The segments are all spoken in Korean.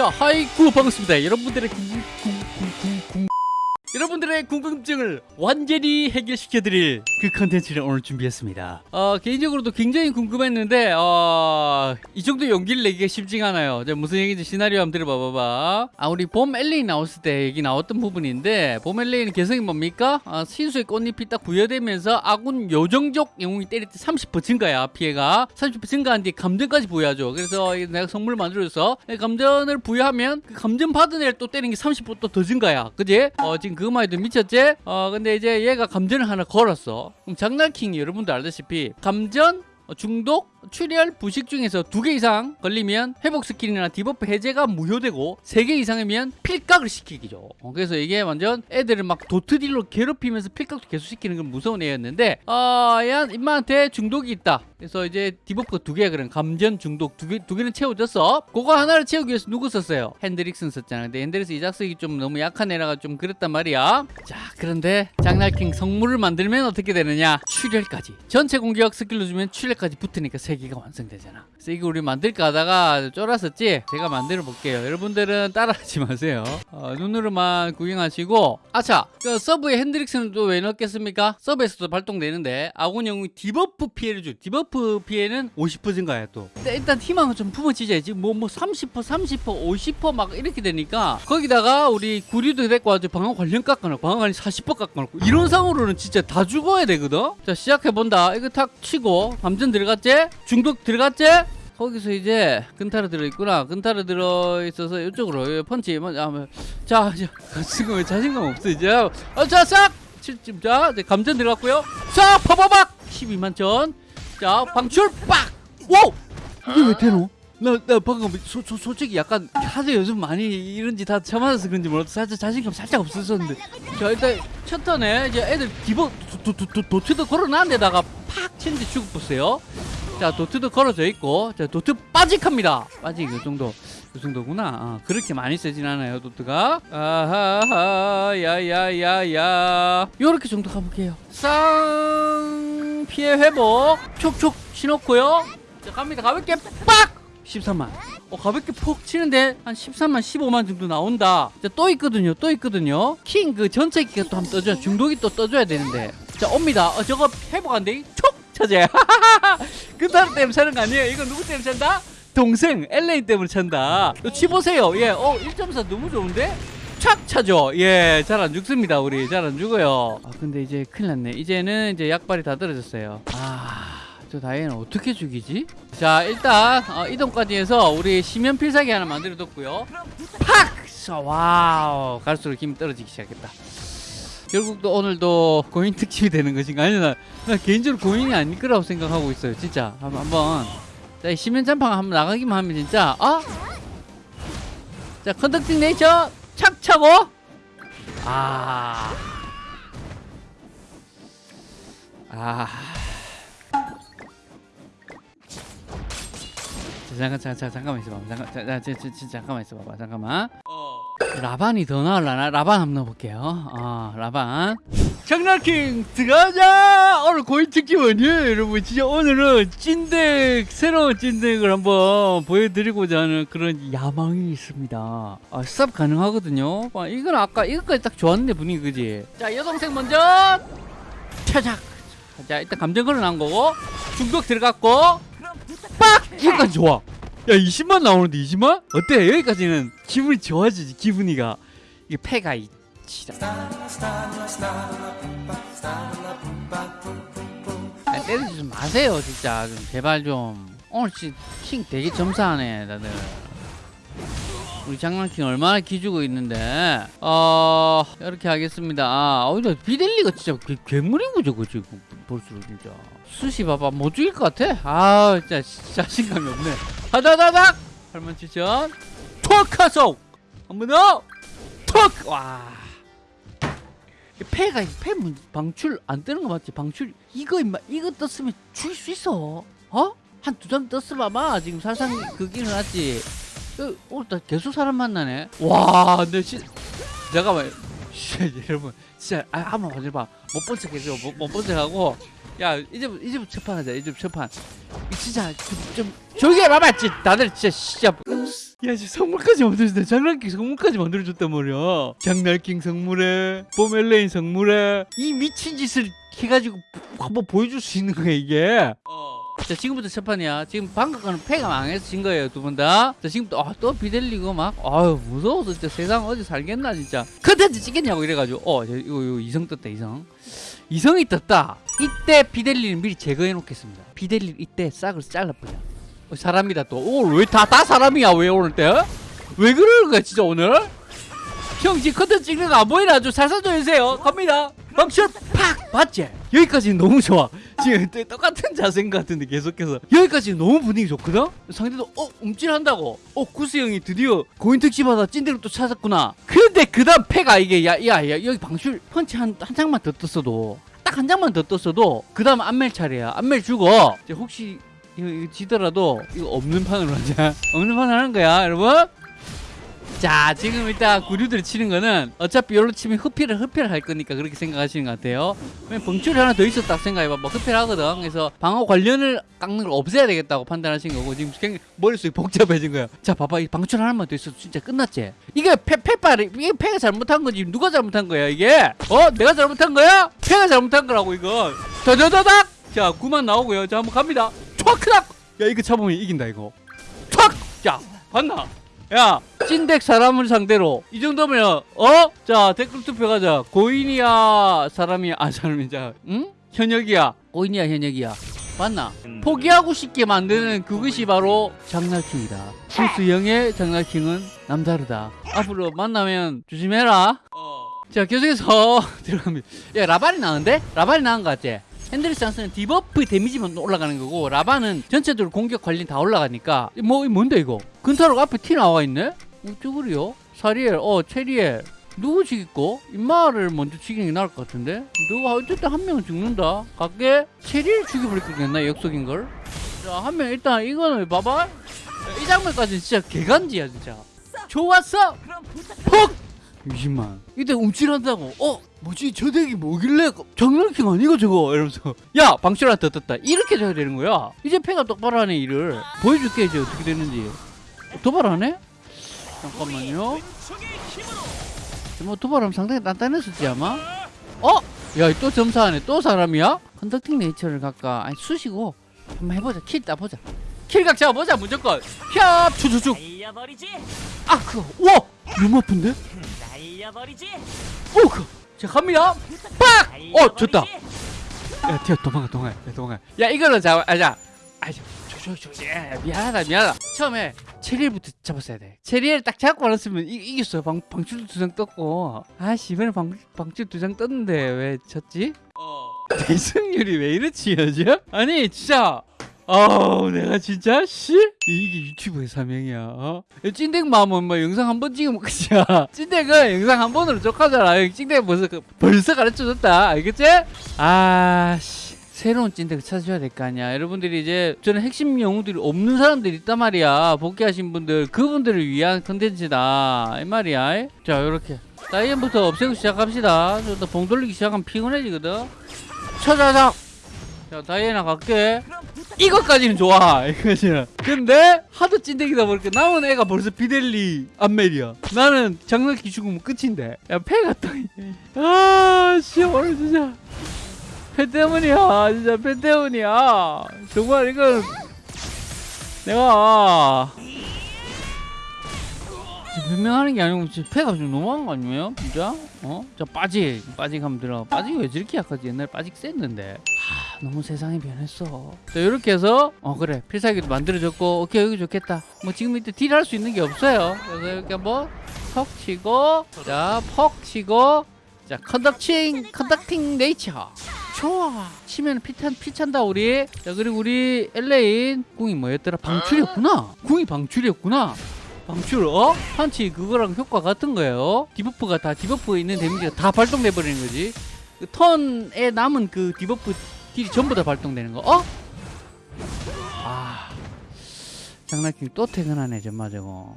자, 하이쿠 반갑습니다. 여러분들의 궁, 궁. 여러분들의 궁금증을 완전히 해결시켜드릴 그 컨텐츠를 오늘 준비했습니다. 어, 개인적으로도 굉장히 궁금했는데, 어, 이 정도 용기를 내기가 쉽지가 않아요. 자, 무슨 얘기인지 시나리오 한번 들어봐봐. 아, 우리 봄 엘레인 나왔을 때 얘기 나왔던 부분인데, 봄 엘레인은 개성이 뭡니까? 아, 신수의 꽃잎이 딱 부여되면서 아군 요정족 영웅이 때릴 때 30% 증가야, 피해가. 30% 증가한 뒤에 감전까지 부여하죠. 그래서 내가 성물 만들어줘서 감전을 부여하면 그 감전 받은 애를 또 때리는 게 30%또 더 증가야. 그지? 어, 지금 그 해도 미쳤지? 어 근데 이제 얘가 감전을 하나 걸었어 그럼 장날킹이 여러분도 알다시피 감전 어, 중독, 출혈, 부식 중에서 두 개 이상 걸리면 회복 스킬이나 debuff 해제가 무효되고 세 개 이상이면 필각을 시키기죠. 어, 그래서 이게 완전 애들을 막 dot deal로 괴롭히면서 필각도 계속 시키는 건 무서운 애였는데 어, 얘 인마한테 중독이 있다. 그래서 이제 debuff가 두 개, 그런 감전 중독 두 개, 두 개는 채워졌어. 그거 하나를 채우기 위해서 누구 썼어요? 핸드릭슨 썼잖아. 근데 핸드릭슨 이 작석이 좀 너무 약한 애라가 좀 그랬단 말이야. 자, 그런데 장날킹 성물을 만들면 어떻게 되느냐? 출혈까지. 전체 공격 스킬로 주면 출혈까지 붙으니까 세 개가 완성되잖아. 그래서 이거 우리 만들까 하다가 쫄았었지? 제가 만들어 볼게요. 여러분들은 따라하지 마세요. 어, 눈으로만 구경하시고. 아차! 그 sub에 핸드릭슨은 또왜 넣겠습니까? sub에서도 발동되는데 아군 영웅이 debuff 피해를 줘. debuff 피해는 50% 증가야 또. 근데 일단 희망을 좀 품어지자지. 뭐, 뭐 30%, 30%, 50%막 이렇게 되니까 거기다가 우리 구리도 데리고 와서 방어 관련 깎아놓고 방어 관련 40% 깎아놓고 이런 상으로는 진짜 다 죽어야 되거든? 자 시작해본다. 이거 탁 치고 감전 들어갔지? 중독 들어갔지? 거기서 이제 근타르 들어있구나. 근타르 들어있어서 이쪽으로 펀치 먼저 하면 자, 자 지금 왜 자신감 없어 이제? 어, 자, 싹! 자, 이제 감전 들어갔고요. 자, 파바박! 12만 전. 자, 방출 빡! 오! 이게 왜 되노? 나, 나 방금 소, 소, 솔직히 약간 하도 요즘 많이 이런 짓다 참아서 그런지 몰라도 살짝 자신감 살짝 없었었는데 자 일단 첫 턴에 이제 애들 디버 도, 도, 도, 도트도 걸어놨는 데다가 팍 치는데 죽었어요 자 도트도 걸어져 있고 자 도트 빠직합니다. 빠직 이 정도 이 정도구나. 아, 그렇게 많이 세진 않아요 도트가. 아하하 야야야야. 요렇게 정도 가볼게요. 쌍 피해 회복. 촉촉 신었고요. 자 갑니다. 가볍게 빡! 13만. 어 가볍게 푹 치는데 한 13만 15만 정도 나온다. 자, 또 있거든요 또 있거든요. 킹 그 전체 기가 또 한번 떠줘야 중독이 또 떠줘야 되는데. 자 옵니다. 어 저거 회복 안돼. 촉 차지 그 사람 때문에 차는 거 아니에요? 이거 누구 때문에 찬다? 동생 엘레인 때문에 찬다. 또 치보세요. 예어 1.4 너무 좋은데? 착 차죠. 예 잘 안 죽습니다 우리. 잘 안 죽어요. 아 근데 이제 큰일 났네. 이제는 이제 약발이 다 떨어졌어요. 아저 다이애는 어떻게 죽이지? 자 일단 어, 이동까지 해서 우리 심연 필살기 하나 만들어 뒀고요. 팍! 자, 와우. 갈수록 힘이 떨어지기 시작했다 결국 또 오늘도 고인 특집이 되는 것인가? 아니 나, 나 개인적으로 고인이 아닐 거라고 생각하고 있어요 진짜. 한번 한번. 자 잔팡 한번 나가기만 하면 진짜 어? 자 컨덕팅 네이처 착 차고. 아. 아. 잠깐 잠깐 잠깐 잠깐만 있어봐 잠깐 자, 자, 잠깐만 있어봐봐. 잠깐만 라반이 더 나을라나? 라반 한번 넣어볼게요. 어 라반. 장난킹 들어가자! 오늘 고인 특집 아니에요 여러분. 진짜 오늘은 찐덱 새로운 찐덱을 한번 보여드리고자 하는 그런 야망이 있습니다. 아 스탑 가능하거든요. 아, 이건 아까 이것까지 딱 좋았는데 분위기 그지? 자 여동생 먼저 차작 자 일단 감정 걸어난 거고 중독 들어갔고 빡! 이거까지 좋아. 야 20만 나오는데 20만? 어때? 여기까지는 기분이 좋아지지 기분이가. 이게 패가 있지라 아, 때리지 좀 마세요 진짜. 좀 제발 좀. 오늘 킹 되게 점사하네 다들. 우리 장난킹 얼마나 기주고 있는데. 어 이렇게 하겠습니다. 아 어이다 비델리가 진짜 괴, 괴물인 거죠 그지 볼수록 진짜. 수시 봐봐 못 죽일 것 같아? 아 진짜 자신감이 없네. 하다다닥! 8만 7천 톡하속 한번 더! 톡! 와. 패 문- 방출 안 뜨는 거 맞지? 방출 이거 임마 이거 떴으면 죽일 수 있어? 어? 한두장 떴으면 아마. 지금 살상 그기 일어났지. 어, 오늘 나 계속 사람 만나네. 와 근데 진 잠깐만. 씨, 여러분. 진짜 아, 한번 봐줘봐. 못 본 척 해줘 못, 못본 척하고. 야 이제 이제부터 첫판 하자 이제부터 첫판 진짜 좀, 좀 조용히 해봐봐 다들 진짜 진짜 야, 지 선물까지 만들어줬다. 장난기 선물까지 만들어줬단 말이야. 장난킹 선물에, 뽀멜레인 선물에, 이 미친 짓을 해가지고 한번 보여줄 수 있는 거야, 이게. 자, 지금부터 첫 판이야. 지금 방금 패가 망해서 진 거예요, 두 분 다. 자, 지금부터, 아, 또 비델리고 막, 아유, 무서워서 진짜 세상 어디 살겠나, 진짜. 컨텐츠 찍겠냐고 이래가지고, 어, 저, 이거, 이거 이성 떴다, 이성. 이성이 떴다. 이때 비델리는 미리 제거해 놓겠습니다. 비델리 이때 싹을 잘라버려. 어, 사람이다 또. 오늘 왜 다 다 사람이야 왜 오늘 때? 왜 그러는 거야 진짜 오늘? 형 지금 컨텐츠 찍는 거 안 보이나? 좀 살살 좀 해주세요. 갑니다. 방출 팍 봤지? 여기까지는 너무 좋아. 지금 또 똑같은 자세인 것 같은데 계속해서 여기까지는 너무 분위기 좋거든? 상대도 어 움찔한다고 어 구스 형이 드디어 고인 특집하다 찐대로 또 찾았구나 근데 그 다음 패가 이게 야 야 야 여기 방출 펀치 한, 한 장만 더 떴어도 딱 한 장만 더 떴어도 그 다음 안멜 차례야 안멜 이제 혹시 이거, 이거 지더라도 이거 없는 판으로 하자. 없는 판 하는 거야 여러분? 자 지금 일단 구류들 치는 거는 어차피 열로 치면 흡혈을 흡혈을 할 거니까 그렇게 생각하시는 것 같아요. 벙출이 하나 더 있었다 생각해봐. 뭐 흡혈하거든. 그래서 방어 관련을 깎는 걸 없애야 되겠다고 판단하신 거고 지금 굉장히 머릿속이 복잡해진 거야. 자 봐봐. 이 방출 하나만 더 있어도 진짜 끝났지? 이게 패, 패빨이 이게 패가 잘못한 거지. 누가 잘못한 거야 이게? 어? 내가 잘못한 거야? 패가 잘못한 거라고 더더더닥! 자 9만 나오고요. 자 한번 갑니다 촥크닥 야 이거 잡으면 이긴다 이거. 촥야 봤나? 야 찐덱 사람을 상대로. 이 정도면 어? 자 댓글 투표 가자. 고인이야 사람이야 아 사람이자 응? 현역이야. 고인이야 현역이야. 맞나? 포기하고 싶게 만드는 그것이 바로 장날킹이다. 수수형의 장날킹은 남다르다. 앞으로 만나면 조심해라. 자 계속해서 들어갑니다. 야 라발이 나는데? 라발이 나은 거 같지? 핸드리 찬스는 디버프 데미지만 올라가는 거고 라바는 전체적으로 공격 관리 다 올라가니까. 뭐 뭔데 이거? 근타로가 앞에 티 나와 있네? 어쩌구리요? 사리엘 어 체리엘. 누구 죽이고? 임마를 먼저 죽이는 게 나을 것 같은데? 누가 어쨌든 한 명은 죽는다. 갈게. 체리엘 죽여버릴 거겠나 역속인 걸 자한 명 일단 이거는 봐봐. 이 장면까지 진짜 개간지야 진짜. 좋았어! 퍽 20만 이때 움찔한다고 어 뭐지? 저 덱이 뭐길래 장난킹 아니고 저거? 이러면서 야 방출한테 떴다. 이렇게 돼야 되는 거야. 이제 패가 똑바로 하네 일을. 보여줄게 이제 어떻게 되는지. 도발하네? 잠깐만요. 뭐 도발하면 상당히 단단했었지 아마? 어? 야 또 점사하네. 또 사람이야? 컨덕팅 네이처를 갈까 아니 수시고 한번 해보자. 킬 따보자. 킬각 잡아보자 무조건. 협 날려버리지. 아 그거. 우와! 너무 아픈데? 날려버리지? 오 그. 자 갑니다. 빡! 어 좋다 날려버리지. 야 튀어 도망가 도망가 야, 도망가. 야 이거는 잡아 아 자. 아 자 조조조 야 미안하다 미안하다. 처음에 체리엘부터 잡았어야 돼. 체리엘 딱 잡고 알았으면 이, 이겼어 방, 방출 두장 떴고. 아씨 이번에 방, 방출 두장 떴는데 왜 졌지? 내 승률이 왜 이렇지 요즘? 아니 진짜 아우 내가 진짜? 씨? 이게 유튜브의 사명이야 어? 마음은 뭐 영상 한 번 찍으면 끝이야. 찐덱은 영상 한 번으로 족하잖아 찐덱 벌써 그- 벌써 가르쳐줬다. 알겠지? 아씨. 새로운 찐덱을 찾아줘야 될 거 아니야. 여러분들이 이제 저는 핵심 영웅들이 없는 사람들이 있단 말이야. 복귀하신 분들 그분들을 위한 컨텐츠다. 이 말이야. 자 요렇게. 다이앤부터 없애고 시작합시다. 저도 봉 돌리기 시작하면 피곤해지거든. 쳐자작 자 다이애나 갈게 이것까지는 좋아. 이거지는 근데 하도 찐득이다 보니까 남은 애가 벌써 비델리 안멜이야. 나는 장난기 죽으면 끝인데. 야 패가 또아씨 오늘 진짜 패 때문이야. 진짜 패 때문이야. 정말 이건 내가 변명하는 게 아니고 진짜 패가 좀 너무한 거 아니에요? 진짜? 어? 자 빠지 빠지 하면 들어. 빠지 왜 저렇게 약하지? 옛날에 빠지 셌는데. 하, 너무 세상이 변했어. 자 이렇게 해서 어 그래. 필살기도 만들어졌고 오케이 여기 좋겠다. 뭐 지금 이때 deal 할 수 있는 게 없어요. 그래서 이렇게 한번 퍽 치고 자 퍽 치고 자 conducting conducting nature. 좋아. 치면 피 찬 피 찬다 우리. 자 그리고 우리 엘레인 궁이 뭐였더라? 방출이었구나. 궁이 방출이었구나 방출 어? 판치 그거랑 효과 같은 거예요 debuff가 다 debuff에 있는 데미지가 다 발동돼 버리는 거지 그 턴에 남은 그 debuff deal이 전부 다 발동되는 거 어? 아 장난기 또 퇴근하네 정말 저거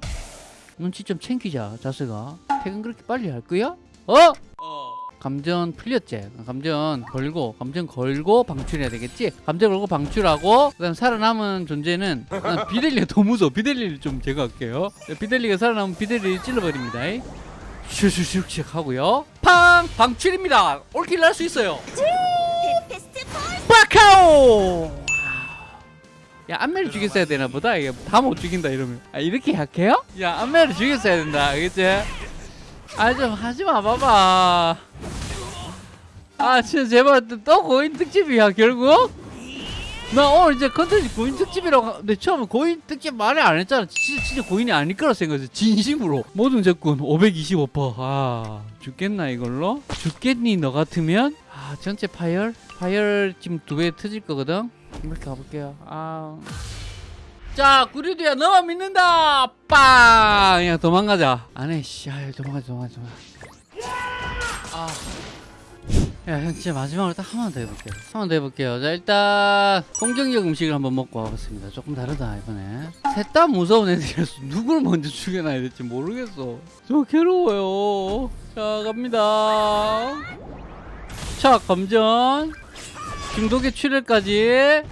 눈치 좀 챙기자 자스가 퇴근 그렇게 빨리 할 거야? 어? 감전 풀렸지. 감전 걸고 감전 걸고 방출해야 되겠지? 감전 걸고 방출하고 그다음 살아남은 존재는 아, 비델리가 더 무서워. 비델리를 좀 제거할게요. 비델리가 살아남은 비델리를 찔러버립니다. 슉슉슉슉 하고요. 팡! 방출입니다. 올킬 날 수 있어요. 빠카오! 야 안매를 죽였어야 되나 보다. 이게 다 못 죽인다 이러면. 아 이렇게 약해요? 야 안매를 죽였어야 된다. 알겠지? 아 좀 하지 마 봐봐 아 진짜 제발 또- 또 고인 특집이야 결국? 나 오늘 이제 컨텐츠 고인 특집이라고 하- 근데 처음에 고인 특집 말을 안 했잖아 진짜, 진짜 고인이 아닐 거라 생각했어 진심으로 모든 적군 525%아 죽겠나 이걸로? 죽겠니 너 같으면? 아 전체 파열? 파열 지금 두 배 터질 거거든? 이렇게 가볼게요 아... 자 구리드야 너만 믿는다 빵 그냥 도망가자 안해 씨 아유 도망가자 도망가자 도망가자 아 야, 형 진짜 마지막으로 딱 한 번 더 해볼게요. 한 번 더 해볼게요. 자, 일단 공격력 음식을 한번 먹고 와봤습니다. 조금 다르다 이번에. 셋 다 무서운 애들이라서 누구를 먼저 죽여놔야 될지 모르겠어. 저 괴로워요. 자, 갑니다. 자, 검전. 중독의 출혈까지.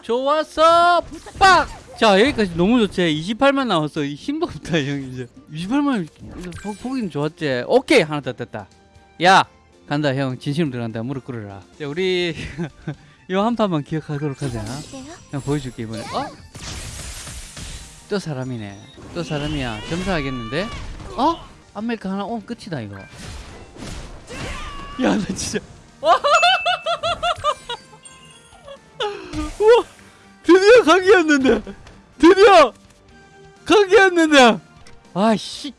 좋았어. 빡! 자, 여기까지 너무 좋지. 28만 나왔어. 이 힘도 없다, 형 이제. 28만 보기는 좋았지. 오케이, 하나 더 떴다. 야, 간다 형 진심으로 들어간다 무릎 꿇어라 자 우리 요 한 판만 기억하도록 하자 포인트. 그냥 보여줄게 이번에 어? 또 사람이네 또 사람이야 점사하겠는데 어? 아메리카 하나 오면 끝이다 이거 야 나 진짜 우와 드디어 각이었는데 드디어 각이었는데 아씨